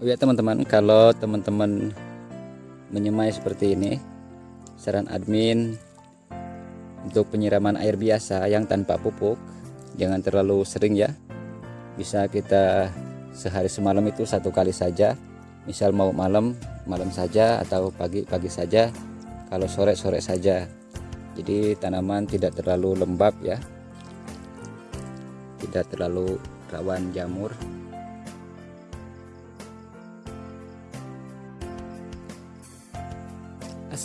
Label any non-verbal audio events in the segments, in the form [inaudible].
Oh ya teman-teman, kalau teman-teman menyemai seperti ini, saran admin untuk penyiraman air biasa yang tanpa pupuk, jangan terlalu sering ya. Bisa kita sehari semalam itu satu kali saja. Misal mau malam, malam saja atau pagi pagi saja. Kalau sore sore saja. Jadi tanaman tidak terlalu lembab ya. Tidak terlalu rawan jamur.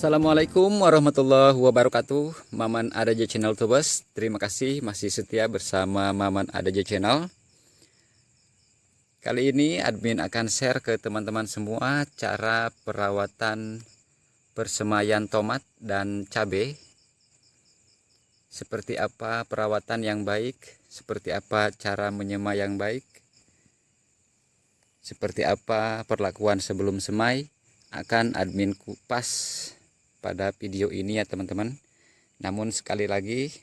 Assalamualaikum warahmatullahi wabarakatuh. Maman Adaja Channel Tubes Terima kasih masih setia bersama Maman Adaja Channel. Kali ini admin akan share ke teman-teman semua Cara perawatan persemaian tomat dan cabai Seperti apa perawatan yang baik Seperti apa cara menyemai yang baik Seperti apa perlakuan sebelum semai akan admin kupas pada video ini ya teman-teman. Namun sekali lagi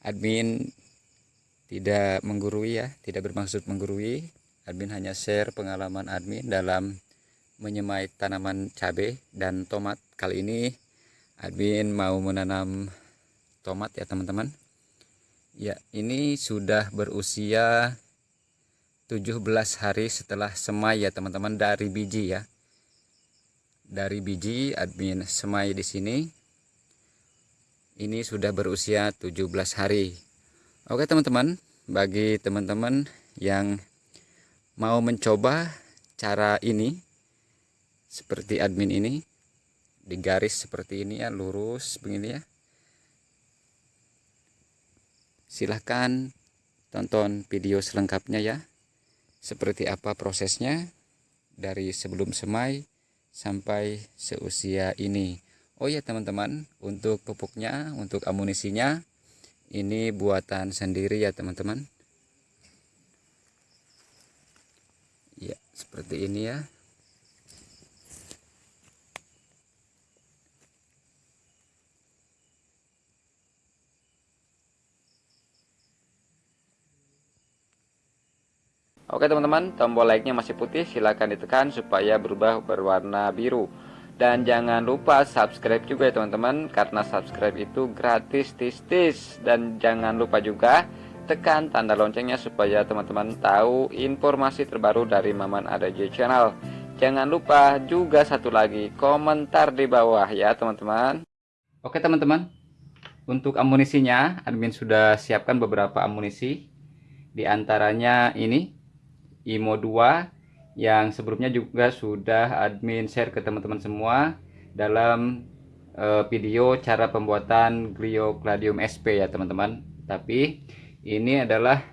admin tidak menggurui ya tidak bermaksud menggurui. Admin hanya share pengalaman admin dalam menyemai tanaman cabai dan tomat. Kali ini admin mau menanam tomat ya teman-teman. Ya ini sudah berusia 17 hari setelah semai ya teman-teman dari biji ya dari biji admin semai di sini. Ini sudah berusia 17 hari. Oke teman-teman bagi teman-teman yang mau mencoba cara ini seperti admin ini di garis seperti ini ya lurus begini ya silahkan tonton video selengkapnya ya seperti apa prosesnya dari sebelum semai sampai seusia ini. Oh ya teman-teman untuk pupuknya untuk amunisinya ini buatan sendiri ya teman-teman. Ya seperti ini ya Oke teman-teman, tombol like-nya masih putih, silahkan ditekan supaya berubah berwarna biru. Dan jangan lupa subscribe juga ya teman-teman, karena subscribe itu gratis tis-tis. Dan jangan lupa juga tekan tanda loncengnya supaya teman-teman tahu informasi terbaru dari Maman Adaji Channel. Jangan lupa juga satu lagi, komentar di bawah ya teman-teman. Oke teman-teman, untuk amunisinya, admin sudah siapkan beberapa amunisi. Di antaranya ini IMO 2 yang sebelumnya juga sudah admin share ke teman-teman semua dalam uh, video cara pembuatan Gliocladium SP ya teman-teman. Tapi ini adalah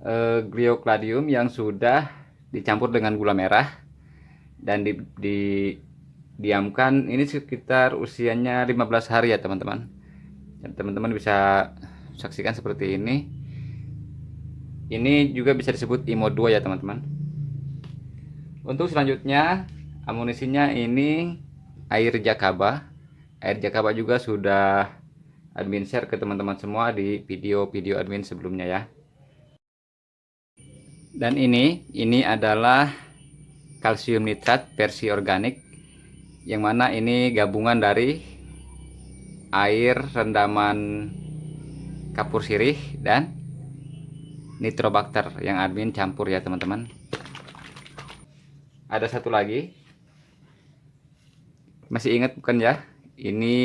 uh, Gliocladium yang sudah dicampur dengan gula merah dan di, di diamkan ini sekitar usianya 15 hari ya teman-teman. Teman-teman bisa saksikan seperti ini ini juga bisa disebut IMO 2 ya teman-teman. Untuk selanjutnya amunisinya ini air jakaba. Air jakaba juga sudah admin share ke teman-teman semua di video-video admin sebelumnya ya. Dan ini ini adalah kalsium nitrat versi organik yang mana ini gabungan dari air rendaman kapur sirih dan nitrobakter yang admin campur ya teman-teman. Ada satu lagi. Masih ingat bukan ya? Ini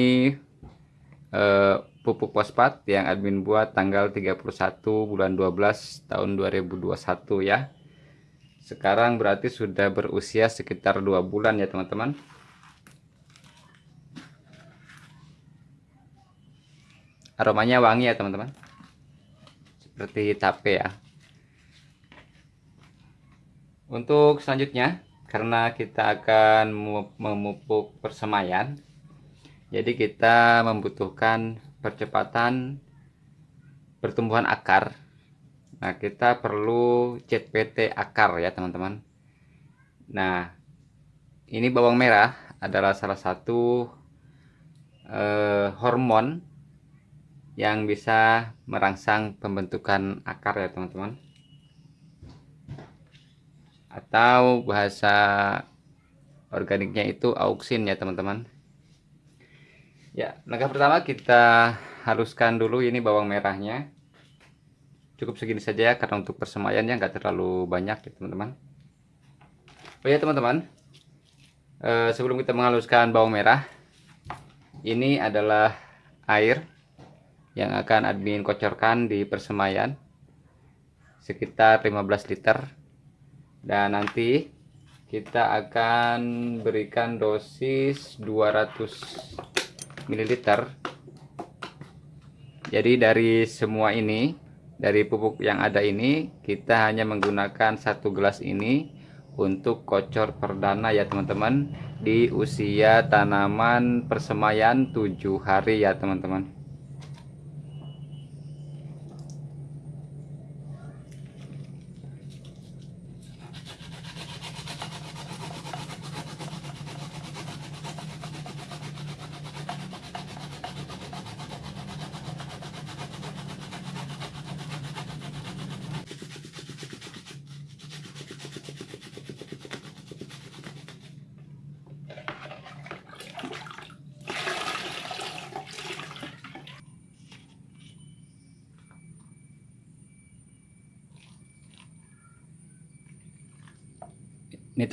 eh, pupuk fosfat yang admin buat tanggal 31 bulan 12 tahun 2021 ya. Sekarang berarti sudah berusia sekitar dua bulan ya teman-teman. Aromanya wangi ya teman-teman seperti tape ya. Untuk selanjutnya karena kita akan memupuk persemaian jadi kita membutuhkan percepatan pertumbuhan akar. Nah kita perlu CPT akar ya teman-teman. Nah ini bawang merah adalah salah satu eh, hormon yang bisa merangsang pembentukan akar ya teman-teman. Atau bahasa organiknya itu auksin ya teman-teman. Ya langkah pertama kita haluskan dulu ini bawang merahnya. Cukup segini saja ya karena untuk persemayannya nggak terlalu banyak ya teman-teman. Oh ya teman-teman. Eh, sebelum kita menghaluskan bawang merah ini adalah air yang akan admin kocorkan di persemayan. Sekitar 15 liter. Dan nanti kita akan berikan dosis 200 ml jadi dari semua ini dari pupuk yang ada ini kita hanya menggunakan satu gelas ini untuk kocor perdana ya teman-teman di usia tanaman persemayan 7 hari ya teman-teman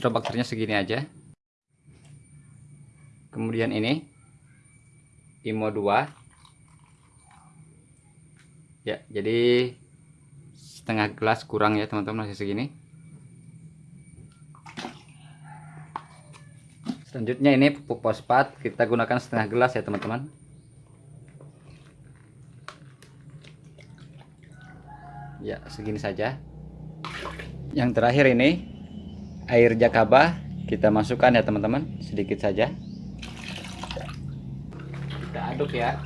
nitrobakternya segini aja. Kemudian ini IMO 2 ya jadi setengah gelas kurang ya teman-teman masih segini. Selanjutnya ini pupuk fosfat. Kita gunakan setengah gelas ya teman-teman. Ya segini saja. Yang terakhir ini air jakaba kita masukkan ya teman-teman. Sedikit saja. Kita aduk ya.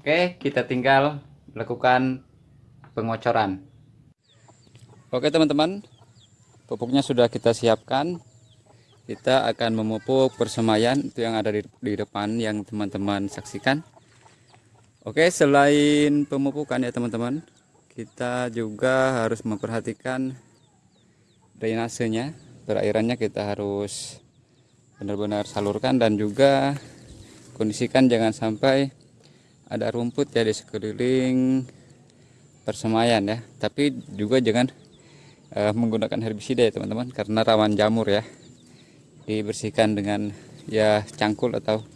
Oke kita tinggal melakukan pengocoran. Oke teman-teman. Pupuknya sudah kita siapkan. Kita akan memupuk persemayan itu yang ada di, di depan yang teman-teman saksikan Oke, selain pemupukan ya teman-teman, kita juga harus memperhatikan drainasenya, perairannya kita harus benar-benar salurkan dan juga kondisikan jangan sampai ada rumput ya di sekeliling persemayan ya. Tapi juga jangan uh, menggunakan herbisida ya teman-teman karena rawan jamur ya. Dibersihkan dengan ya cangkul atau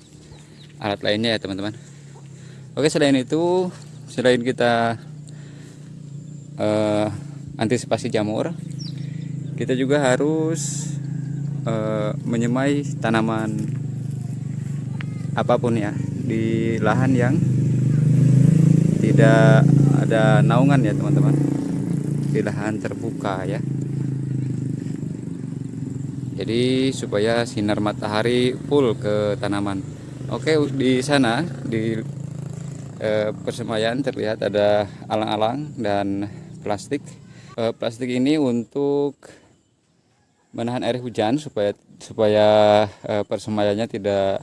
alat lainnya ya teman-teman. Oke selain itu selain kita uh, antisipasi jamur kita juga harus uh, menyemai tanaman apa pun ya di lahan yang tidak ada naungan ya teman-teman. Di lahan terbuka ya. Jadi supaya sinar matahari full ke tanaman. Oke di sana di eh, persemayan terlihat ada alang-alang dan plastik. Eh, plastik ini untuk menahan air hujan supaya supaya eh, persemayannya tidak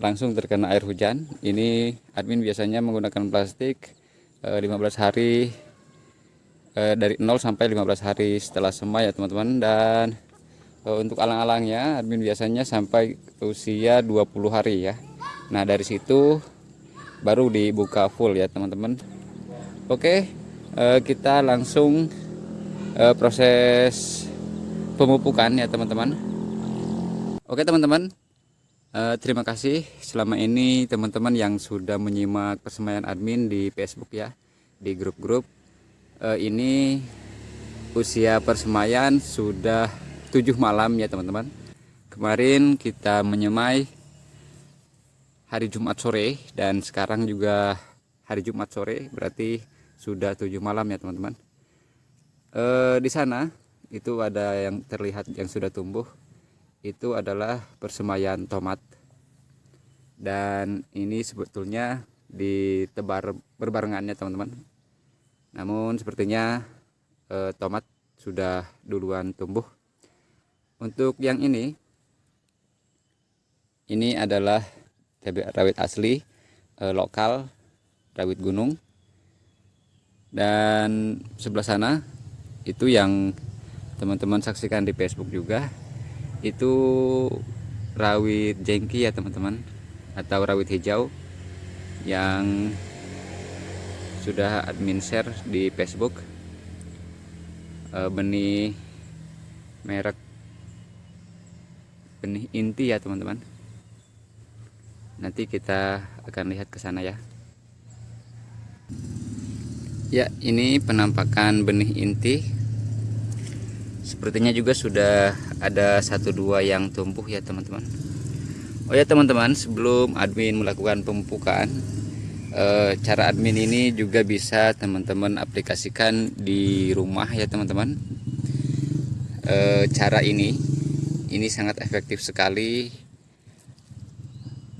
langsung terkena air hujan. Ini admin biasanya menggunakan plastik eh, 15 hari dari 0 sampai 15 hari setelah semai ya teman-teman. Dan untuk alang-alangnya admin biasanya sampai usia 20 hari ya. Nah dari situ baru dibuka full ya teman-teman. Oke eh, kita langsung eh, proses pemupukan ya teman-teman. Oke teman-teman. Eh, terima kasih. Selama ini teman-teman yang sudah menyimak persemaian admin di Facebook ya di grup-grup ini usia persemayan sudah tujuh malam ya teman-teman. Kemarin kita menyemai hari Jumat sore dan sekarang juga hari Jumat sore berarti sudah tujuh malam ya teman-teman. E, di sana itu ada yang terlihat yang sudah tumbuh. Itu adalah persemayan tomat. Dan ini sebetulnya ditebar berbarengannya teman-teman. Namun sepertinya e, tomat sudah duluan tumbuh. Untuk yang ini ini adalah rawit asli eh, lokal rawit gunung. Dan sebelah sana itu yang teman-teman saksikan di Facebook juga itu rawit jengki ya teman-teman atau rawit hijau yang sudah admin share di Facebook. E, benih merek benih inti ya teman-teman nanti kita akan lihat ke sana ya. Ya ini penampakan benih inti. Sepertinya juga sudah ada satu dua yang tumbuh ya teman-teman. Oh ya teman-teman sebelum admin melakukan pemupukan e, cara admin ini juga bisa teman-teman aplikasikan di rumah ya teman-teman. E, cara ini ini sangat efektif sekali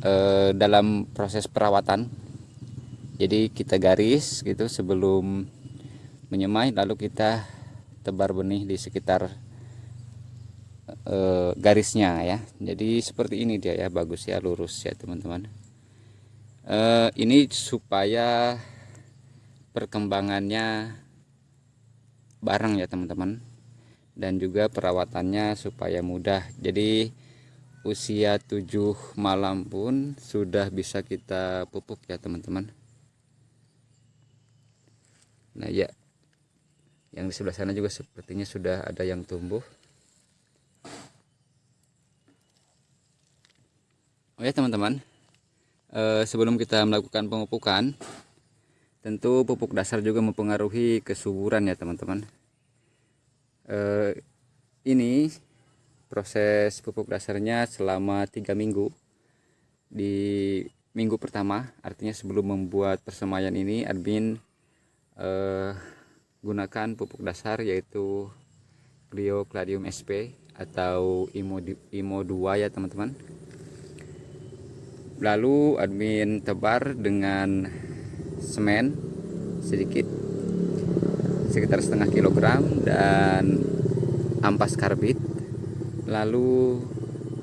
e, dalam proses perawatan. Jadi kita garis gitu sebelum menyemai lalu kita tebar benih di sekitar e, garisnya ya. Jadi seperti ini dia ya bagus ya lurus ya teman-teman. E, ini supaya perkembangannya bareng ya teman-teman. Dan juga perawatannya supaya mudah. Jadi usia 7 malam pun sudah bisa kita pupuk ya teman-teman. Nah ya. Yang di sebelah sana juga sepertinya sudah ada yang tumbuh. Oh ya teman-teman. E, sebelum kita melakukan pemupukan tentu pupuk dasar juga mempengaruhi kesuburan ya teman-teman. E, ini proses pupuk dasarnya selama tiga minggu. Di minggu pertama artinya sebelum membuat persemaian ini admin eh, gunakan pupuk dasar yaitu Clio Cladium SP atau Imo, Imo 2 ya teman-teman. Lalu admin tebar dengan semen sedikit sekitar setengah kilogram dan ampas karbit lalu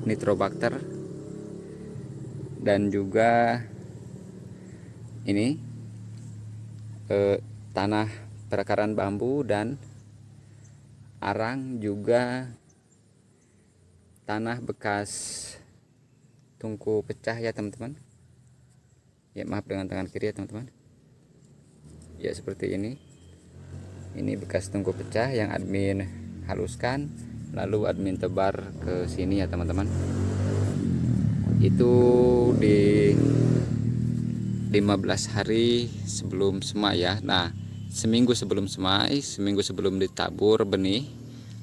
nitrobakter dan juga ini eh, tanah perakaran bambu dan arang juga tanah bekas tungku pecah ya teman-teman. Ya maaf dengan tangan kiri ya teman-teman. Ya seperti ini. Ini bekas tungku pecah yang admin haluskan lalu admin tebar ke sini ya teman-teman. Itu di 15 hari sebelum semak ya. Nah seminggu sebelum semai seminggu sebelum ditabur benih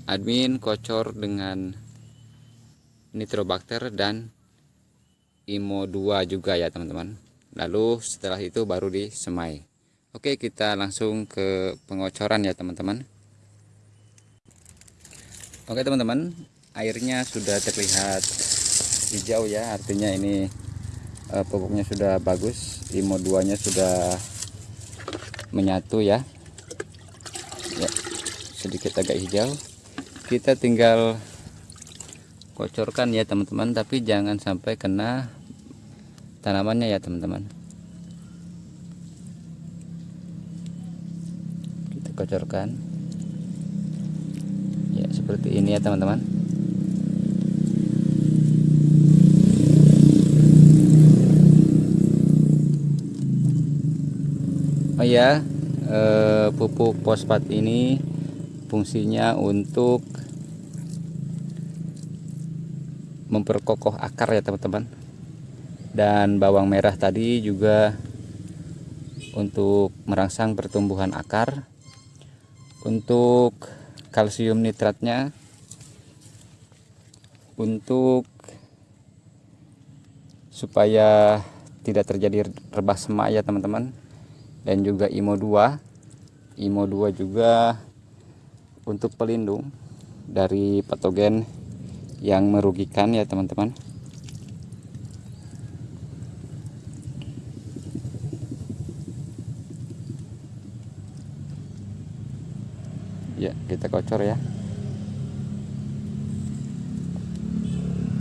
admin kocor dengan nitrobakter dan imo 2 juga ya teman-teman. Lalu setelah itu baru disemai oke kita langsung ke pengocoran ya teman-teman oke teman-teman airnya sudah terlihat hijau ya artinya ini uh, pupuknya sudah bagus imo 2 nya sudah menyatu ya. Ya sedikit agak hijau. Kita tinggal kocorkan ya teman-teman tapi jangan sampai kena tanamannya ya teman-teman. Kita kocorkan seperti ini ya teman-teman. Oh ya eh, pupuk fosfat ini fungsinya untuk memperkokoh akar ya teman-teman. Dan bawang merah tadi juga untuk merangsang pertumbuhan akar. Untuk kalsium nitratnya untuk supaya tidak terjadi rebah semak ya teman-teman. Dan juga IMO 2 IMO 2 juga untuk pelindung dari patogen yang merugikan ya teman-teman ya kita kocor ya.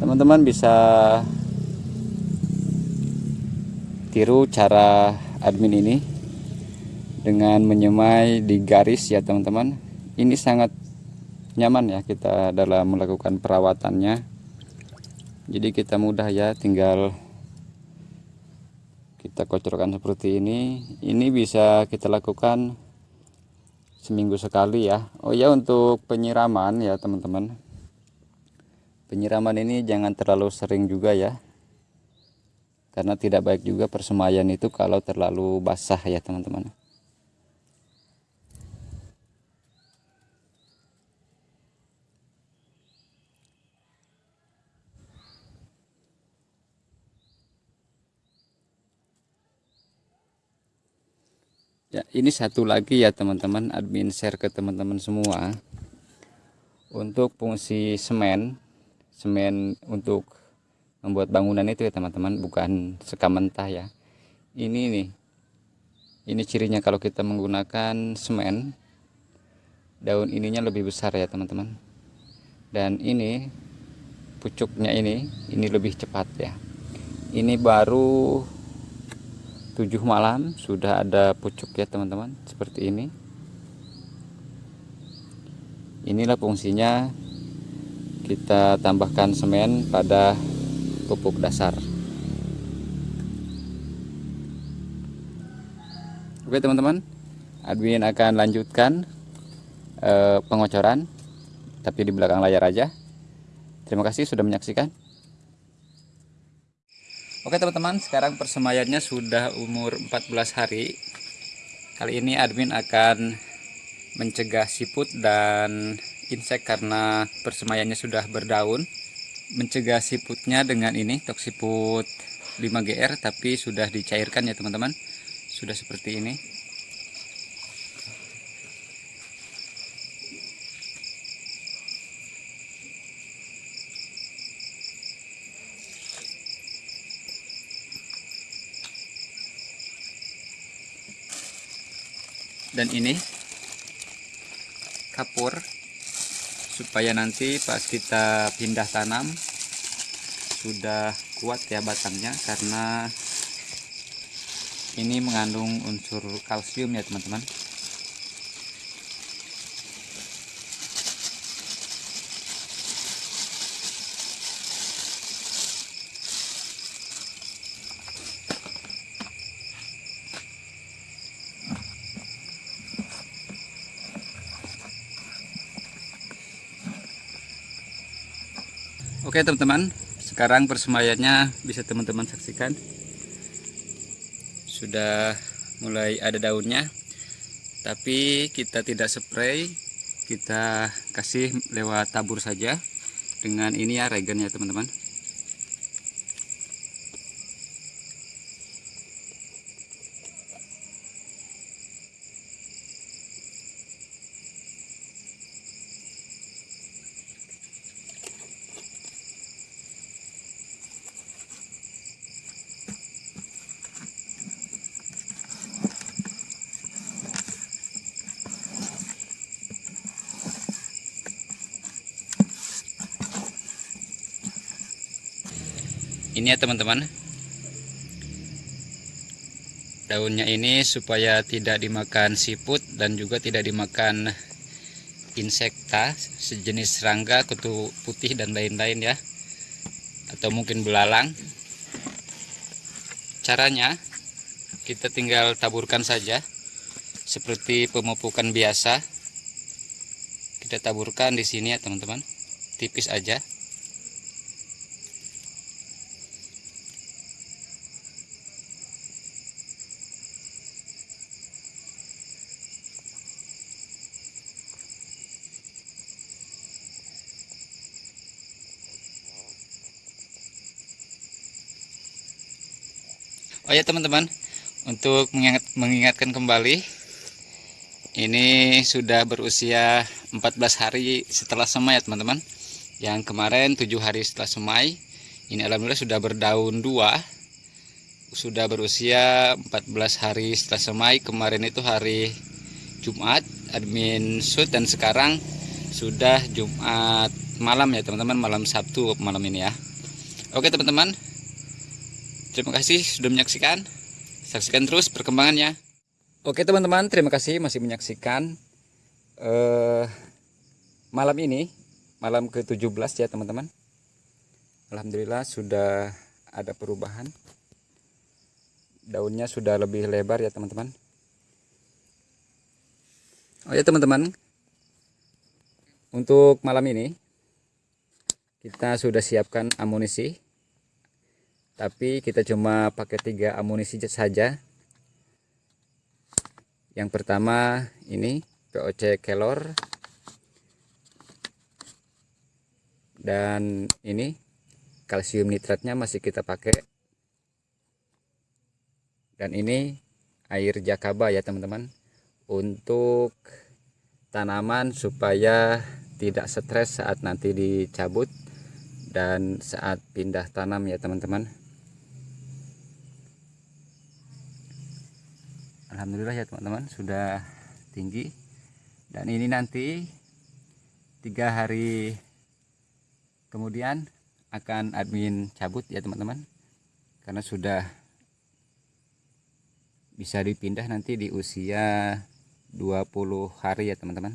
Teman-teman bisa tiru cara admin ini dengan menyemai di garis ya teman-teman. Ini sangat nyaman ya kita dalam melakukan perawatannya. Jadi kita mudah ya tinggal kita kocorkan seperti ini. Ini bisa kita lakukan seminggu sekali ya. Oh ya untuk penyiraman ya teman-teman. Penyiraman ini jangan terlalu sering juga ya. Karena tidak baik juga persemaian itu kalau terlalu basah ya teman-teman ya ini satu lagi ya teman-teman. Admin share ke teman-teman semua. Untuk fungsi semen semen untuk membuat bangunan itu ya teman-teman bukan sekam mentah ya. Ini nih ini cirinya kalau kita menggunakan semen daun ininya lebih besar ya teman-teman. Dan ini pucuknya ini ini lebih cepat ya. Ini baru 7 malam sudah ada pucuk ya teman-teman seperti ini. Inilah fungsinya kita tambahkan semen pada pupuk dasar. Oke teman-teman admin akan lanjutkan eh, pengocoran tapi di belakang layar aja. Terima kasih sudah menyaksikan Oke teman-teman, sekarang persemaiannya sudah umur 14 hari. Kali ini admin akan mencegah siput dan insek karena persemaiannya sudah berdaun. Mencegah siputnya dengan ini, toksiput 5GR tapi sudah dicairkan ya teman-teman. Sudah seperti ini. Dan ini kapur supaya nanti pas kita pindah tanam sudah kuat ya batangnya karena ini mengandung unsur kalsium ya teman-teman Oke teman-teman, sekarang persemaiannya bisa teman-teman saksikan. Sudah mulai ada daunnya. Tapi kita tidak spray, kita kasih lewat tabur saja dengan ini ya regen ya teman-teman. Ini ya teman-teman. Daunnya ini supaya tidak dimakan siput dan juga tidak dimakan insekta sejenis serangga kutu putih dan lain-lain ya. Atau mungkin belalang. Caranya kita tinggal taburkan saja seperti pemupukan biasa. Kita taburkan di sini ya teman-teman. Tipis aja ya teman-teman, untuk mengingat, mengingatkan kembali, ini sudah berusia 14 hari setelah semai ya teman-teman. Yang kemarin 7 hari setelah semai, ini alhamdulillah sudah berdaun dua, sudah berusia 14 hari setelah semai. Kemarin itu hari Jumat, admin shoot dan sekarang sudah Jumat malam ya teman-teman, malam Sabtu malam ini ya. Oke teman-teman, Terima kasih sudah menyaksikan. saksikan terus perkembangannya. Oke teman-teman terima kasih masih menyaksikan uh, malam ini malam ke-17 ya teman-teman. Alhamdulillah sudah ada perubahan. Daunnya sudah lebih lebar ya teman-teman. Oh ya teman-teman. Untuk malam ini kita sudah siapkan amunisi tapi kita cuma pakai tiga amunisi saja. Yang pertama ini POC kelor. Dan ini kalsium nitratnya masih kita pakai. Dan ini air jakaba ya teman-teman. Untuk tanaman supaya tidak stres saat nanti dicabut dan saat pindah tanam ya teman-teman Alhamdulillah ya teman-teman sudah tinggi. Dan ini nanti tiga hari kemudian akan admin cabut ya teman-teman. Karena sudah bisa dipindah nanti di usia 20 hari ya teman-teman.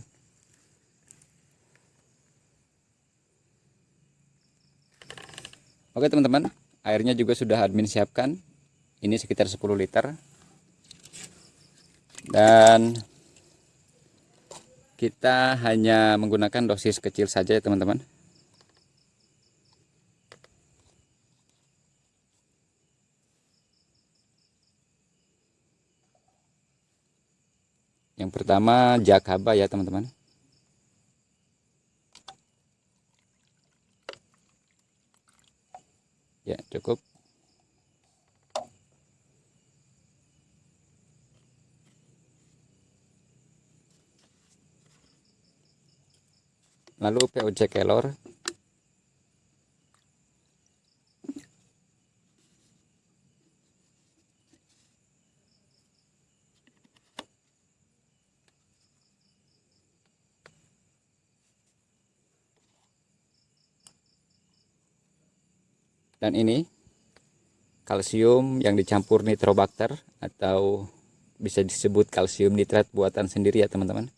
Oke teman-teman airnya juga sudah admin siapkan. Ini sekitar 10 liter dan kita hanya menggunakan dosis kecil saja ya teman-teman. Yang pertama jakaba ya teman-teman. Ya cukup lalu POC kelor dan ini kalsium yang dicampur nitrobakter atau bisa disebut kalsium nitrat buatan sendiri ya teman-teman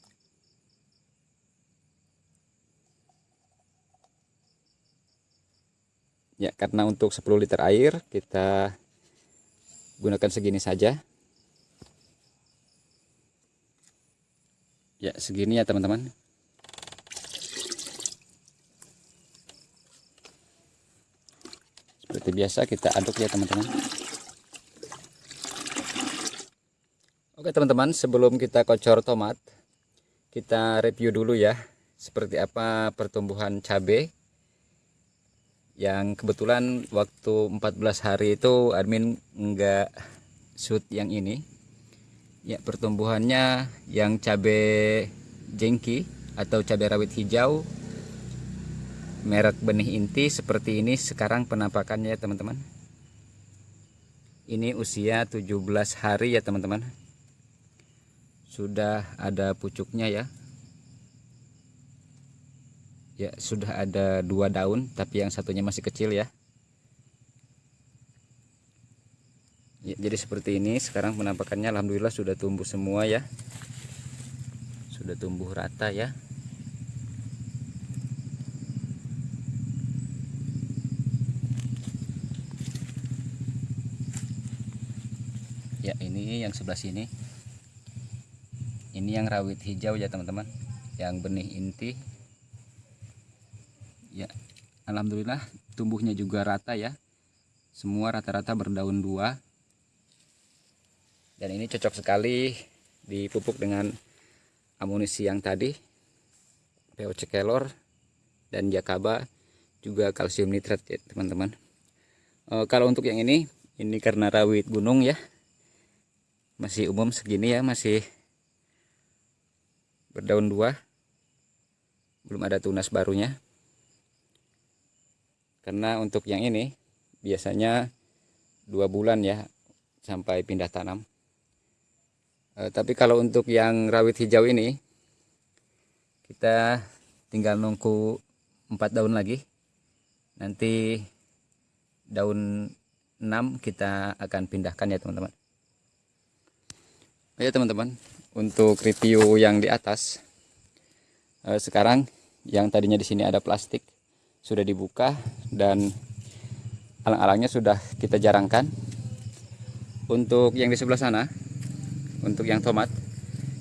ya karena untuk 10 liter air kita gunakan segini saja. Ya segini ya teman-teman. Seperti biasa kita aduk ya teman-teman. Oke teman-teman sebelum kita kocor tomat kita review dulu ya seperti apa pertumbuhan cabai yang kebetulan waktu 14 hari itu admin enggak shoot yang ini. Ya pertumbuhannya yang cabai jengki atau cabai rawit hijau merek benih inti seperti ini sekarang penampakannya teman-teman. Ini usia 17 hari ya teman-teman. Sudah ada pucuknya ya ya sudah ada dua daun tapi yang satunya masih kecil ya. Ya, jadi seperti ini sekarang penampakannya Alhamdulillah sudah tumbuh semua ya. Sudah tumbuh rata ya. Ya ini yang sebelah sini. Ini yang rawit hijau ya teman-teman. Yang benih inti ya Alhamdulillah tumbuhnya juga rata ya. Semua rata-rata berdaun dua. Dan ini cocok sekali dipupuk dengan amunisi yang tadi POC kelor dan jakaba juga kalsium nitrat ya teman-teman. E, kalau untuk yang ini ini karena rawit gunung ya. Masih umum segini ya masih berdaun dua. Belum ada tunas barunya karena untuk yang ini biasanya dua bulan ya sampai pindah tanam. E, tapi kalau untuk yang rawit hijau ini kita tinggal nunggu empat daun lagi. Nanti daun 6 kita akan pindahkan ya teman-teman. Ya teman-teman. Untuk review yang di atas eh, sekarang yang tadinya di sini ada plastik sudah dibuka dan alang-alangnya sudah kita jarangkan. Untuk yang di sebelah sana untuk yang tomat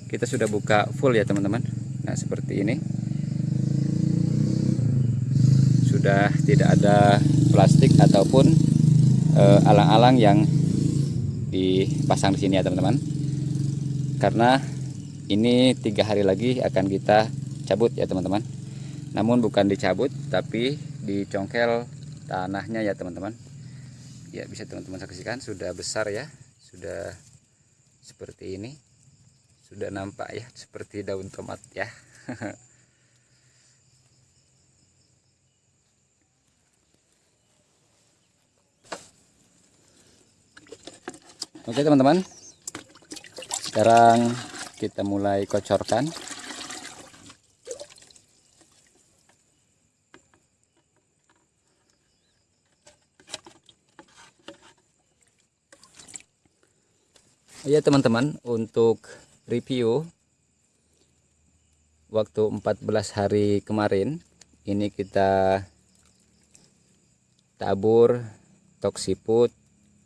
kita sudah buka full ya teman-teman. Nah seperti ini. Sudah tidak ada plastik ataupun eh, alang-alang yang dipasang di sini ya teman-teman. Karena ini tiga hari lagi akan kita cabut ya teman-teman namun bukan dicabut tapi dicongkel tanahnya ya teman-teman. Ya bisa teman-teman saksikan sudah besar ya sudah seperti ini. Sudah nampak ya seperti daun tomat ya. [laughs] Oke teman-teman. Sekarang kita mulai kocorkan ya teman-teman untuk review waktu 14 hari kemarin ini kita tabur toksiput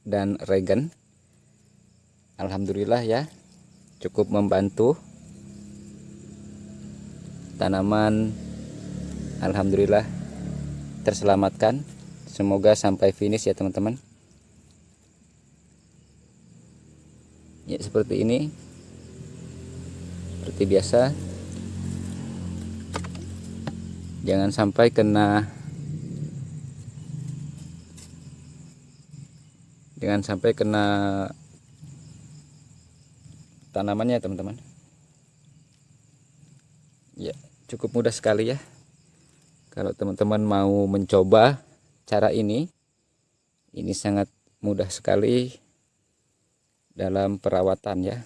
dan regen Alhamdulillah ya cukup membantu tanaman. Alhamdulillah terselamatkan. Semoga sampai finish ya teman-teman ya seperti ini. Seperti biasa. Jangan sampai kena jangan sampai kena tanamannya teman-teman. Ya cukup mudah sekali ya. Kalau teman-teman mau mencoba cara ini ini sangat mudah sekali dalam perawatan ya.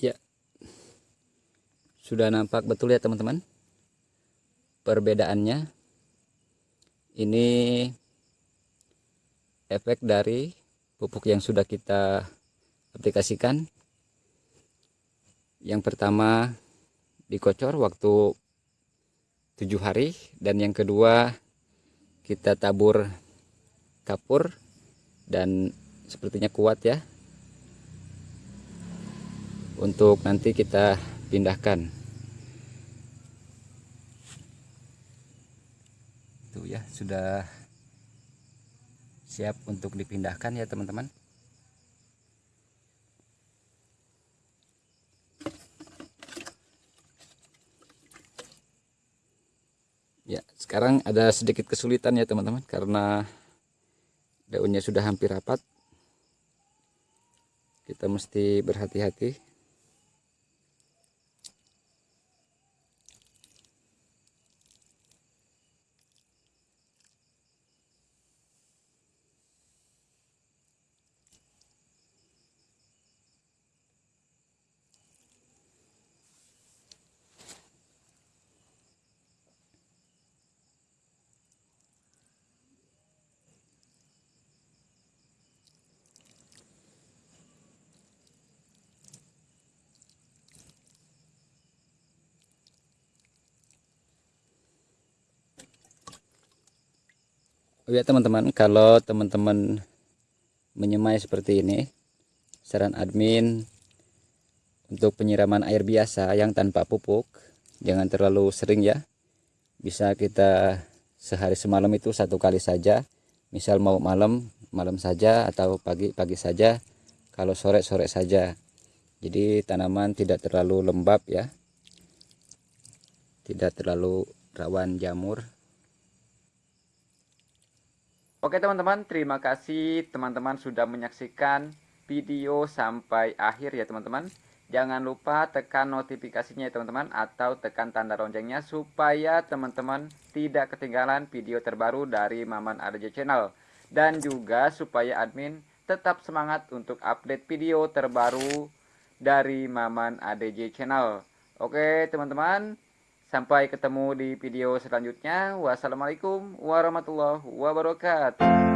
Ya. Sudah nampak betul ya teman-teman perbedaannya. Ini efek dari pupuk yang sudah kita aplikasikan. Yang pertama dikocor waktu tujuh hari dan yang kedua kita tabur kapur dan sepertinya kuat ya. Untuk nanti kita pindahkan. Itu ya sudah siap untuk dipindahkan ya teman-teman ya sekarang ada sedikit kesulitan ya teman-teman karena daunnya sudah hampir rapat. Kita mesti berhati-hati Oh ya teman-teman kalau teman-teman menyemai seperti ini saran admin untuk penyiraman air biasa yang tanpa pupuk jangan terlalu sering ya. Bisa kita sehari semalam itu satu kali saja. Misal mau malam malam saja atau pagi pagi saja. Kalau sore sore saja. Jadi tanaman tidak terlalu lembab ya. Tidak terlalu rawan jamur Oke teman-teman, terima kasih teman-teman sudah menyaksikan video sampai akhir ya teman-teman. Jangan lupa tekan notifikasinya ya teman-teman atau tekan tanda loncengnya supaya teman-teman tidak ketinggalan video terbaru dari Maman ADJ Channel. Dan juga supaya admin tetap semangat untuk update video terbaru dari Maman ADJ Channel. Oke teman-teman, Sampai ketemu di video selanjutnya. Wassalamualaikum warahmatullahi wabarakatuh.